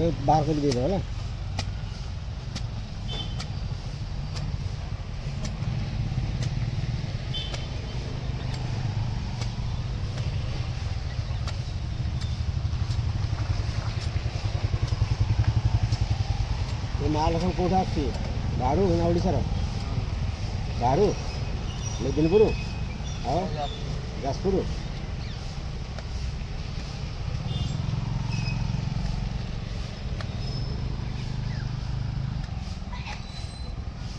बाह्रो दिला महालक्षाढुना ओडा र गाह्रु मेदिनपुर हजपुर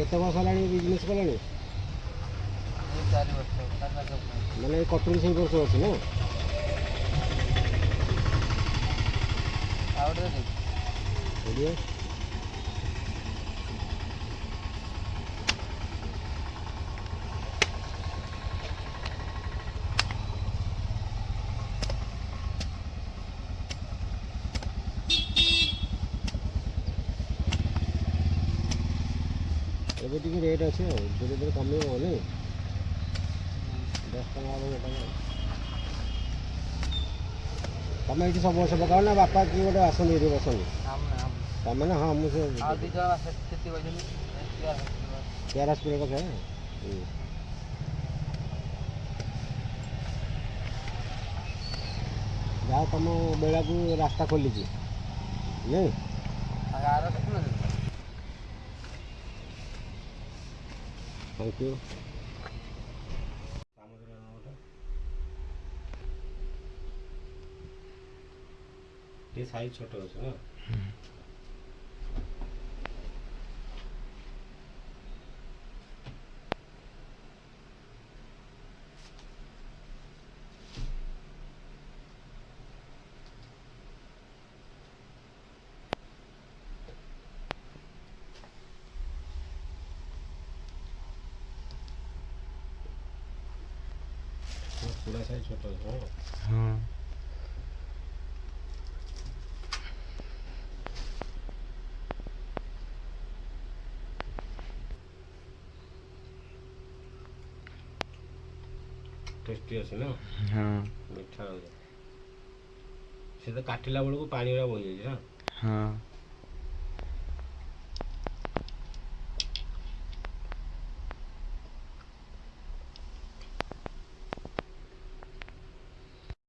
କେତେ ବର୍ଷ ହେଲାଣି ବିଜନେସ୍ କଲେଣି ମାନେ କଟୁରୀ ସେଇ ବର୍ଷ ଅଛି ନା ଆଉ ଗୋଟେ ଏବେ ଟିକେ ରେଟ୍ ଅଛି ଆଉ ଧୀରେ ଧୀରେ କମିବ ବୋଲି ଦଶ ଟଙ୍କା ହେବ ତମେ ଏଠି ସବୁ ବର୍ଷ ପକାଅ ନା ବାପା କିଏ ଗୋଟେ ଆସନ୍ତି ଏଠି ବସନ୍ତି ତମେ ନା ହଁ ମୁଁ ସେ କେଆର ହସ୍ପିଟାଲ କଥା ଯାହା ତମ ବେଳାକୁ ରାସ୍ତା ଖୋଲିଛି ନାଇଁ थ्याङ्क यू साइज छोटो हुन्छ कुरा चाहिँ छोटो हो ଟେଷ୍ଟି ଅଛି ନା ମିଠା ଅଛି ସେ ତ କାଟିଲା ବେଳକୁ ପାଣିଗୁଡ଼ା ବହିଯାଇଛି ନା ହଁ